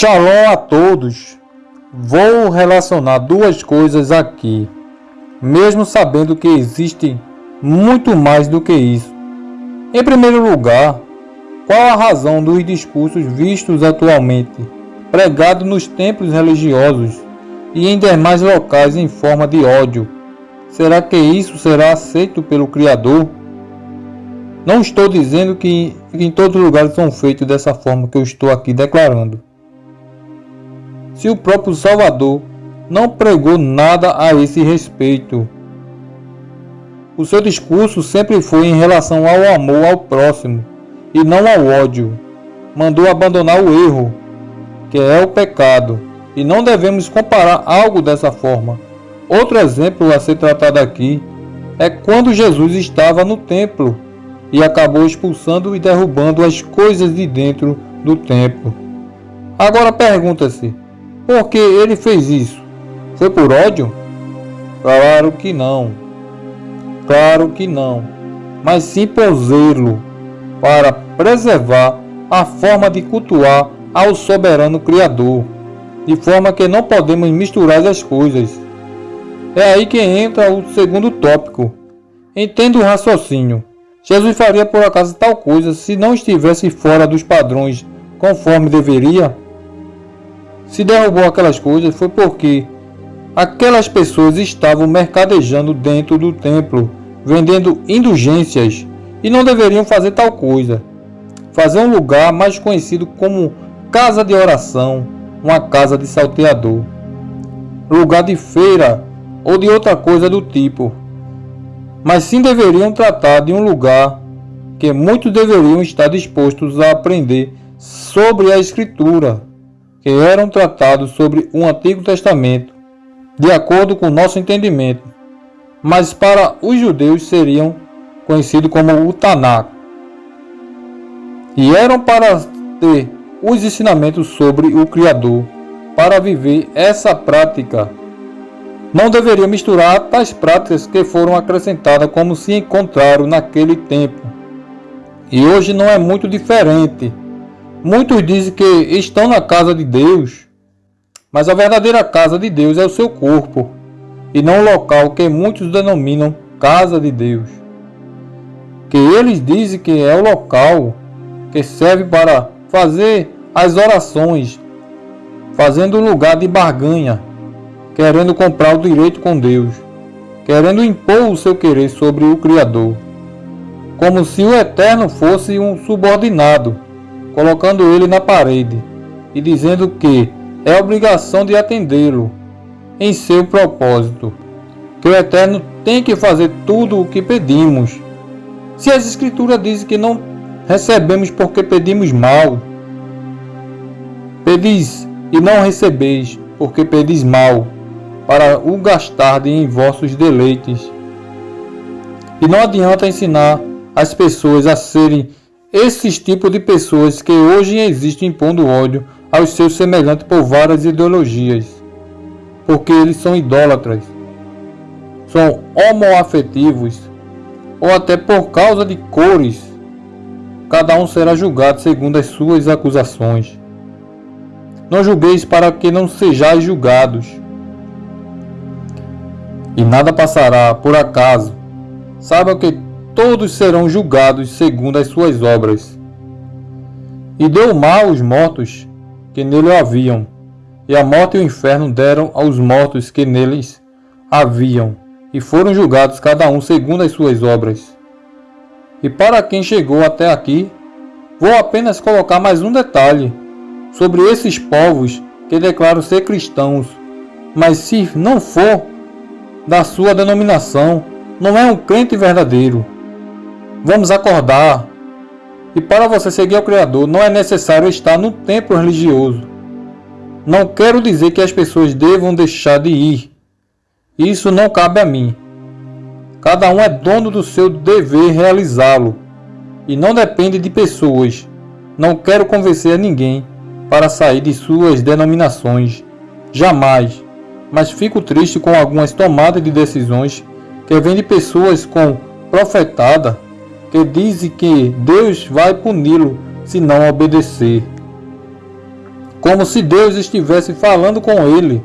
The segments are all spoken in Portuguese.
Shalom a todos! Vou relacionar duas coisas aqui, mesmo sabendo que existem muito mais do que isso. Em primeiro lugar, qual a razão dos discursos vistos atualmente, pregados nos templos religiosos e em demais locais em forma de ódio? Será que isso será aceito pelo Criador? Não estou dizendo que em todos os lugares são feitos dessa forma que eu estou aqui declarando se o próprio Salvador não pregou nada a esse respeito. O seu discurso sempre foi em relação ao amor ao próximo e não ao ódio. Mandou abandonar o erro, que é o pecado, e não devemos comparar algo dessa forma. Outro exemplo a ser tratado aqui é quando Jesus estava no templo e acabou expulsando e derrubando as coisas de dentro do templo. Agora pergunta-se: por que ele fez isso? Foi por ódio? Claro que não. Claro que não. Mas sim por zelo para preservar a forma de cultuar ao soberano Criador, de forma que não podemos misturar as coisas. É aí que entra o segundo tópico. Entenda o raciocínio. Jesus faria por acaso tal coisa se não estivesse fora dos padrões conforme deveria? Se derrubou aquelas coisas foi porque aquelas pessoas estavam mercadejando dentro do templo, vendendo indulgências e não deveriam fazer tal coisa. Fazer um lugar mais conhecido como casa de oração, uma casa de salteador, lugar de feira ou de outra coisa do tipo. Mas sim deveriam tratar de um lugar que muitos deveriam estar dispostos a aprender sobre a Escritura que eram tratados sobre o Antigo Testamento, de acordo com nosso entendimento, mas para os judeus seriam conhecidos como o Tanakh, e eram para ter os ensinamentos sobre o Criador, para viver essa prática. Não deveria misturar tais práticas que foram acrescentadas como se encontraram naquele tempo. E hoje não é muito diferente. Muitos dizem que estão na casa de Deus, mas a verdadeira casa de Deus é o seu corpo, e não o local que muitos denominam casa de Deus. Que eles dizem que é o local que serve para fazer as orações, fazendo lugar de barganha, querendo comprar o direito com Deus, querendo impor o seu querer sobre o Criador, como se o Eterno fosse um subordinado colocando ele na parede e dizendo que é obrigação de atendê-lo em seu propósito, que o Eterno tem que fazer tudo o que pedimos. Se as Escrituras dizem que não recebemos porque pedimos mal, pedis e não recebeis porque pedis mal, para o gastar em vossos deleites. E não adianta ensinar as pessoas a serem esses tipos de pessoas que hoje existem impondo ódio aos seus semelhantes por várias ideologias, porque eles são idólatras, são homoafetivos ou até por causa de cores, cada um será julgado segundo as suas acusações. Não julgueis para que não sejais julgados. E nada passará por acaso. Saiba que todos serão julgados segundo as suas obras. E deu mal os mortos que nele haviam, e a morte e o inferno deram aos mortos que neles haviam, e foram julgados cada um segundo as suas obras. E para quem chegou até aqui, vou apenas colocar mais um detalhe sobre esses povos que declaram ser cristãos, mas se não for da sua denominação, não é um crente verdadeiro. Vamos acordar. E para você seguir ao Criador, não é necessário estar no templo religioso. Não quero dizer que as pessoas devam deixar de ir. Isso não cabe a mim. Cada um é dono do seu dever realizá-lo. E não depende de pessoas. Não quero convencer a ninguém para sair de suas denominações. Jamais. Mas fico triste com algumas tomadas de decisões que vêm de pessoas com profetada que diz que Deus vai puni-lo se não obedecer. como se Deus estivesse falando com ele.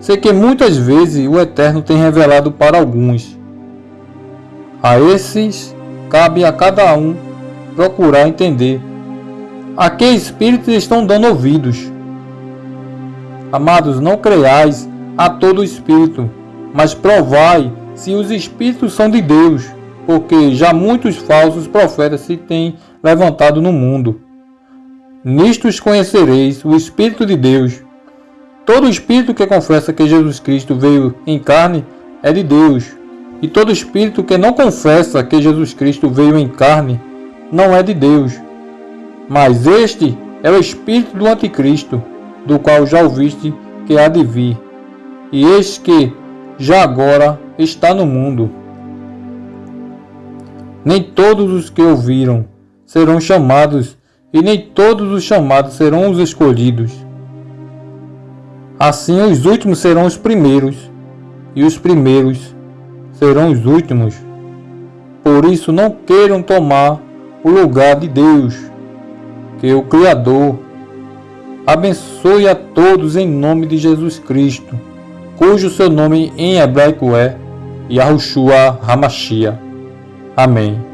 Sei que muitas vezes o Eterno tem revelado para alguns. A esses cabe a cada um procurar entender a que espíritos estão dando ouvidos. Amados, não creais a todo espírito, mas provai se os espíritos são de Deus, porque já muitos falsos profetas se têm levantado no mundo. Nistos conhecereis o Espírito de Deus. Todo espírito que confessa que Jesus Cristo veio em carne é de Deus, e todo espírito que não confessa que Jesus Cristo veio em carne não é de Deus. Mas este é o espírito do anticristo, do qual já ouviste que há de vir, e eis que já agora está no mundo. Nem todos os que ouviram serão chamados e nem todos os chamados serão os escolhidos. Assim, os últimos serão os primeiros, e os primeiros serão os últimos. Por isso, não queiram tomar o lugar de Deus, que o Criador abençoe a todos em nome de Jesus Cristo, cujo seu nome em hebraico é Yahushua Hamashia. Amém.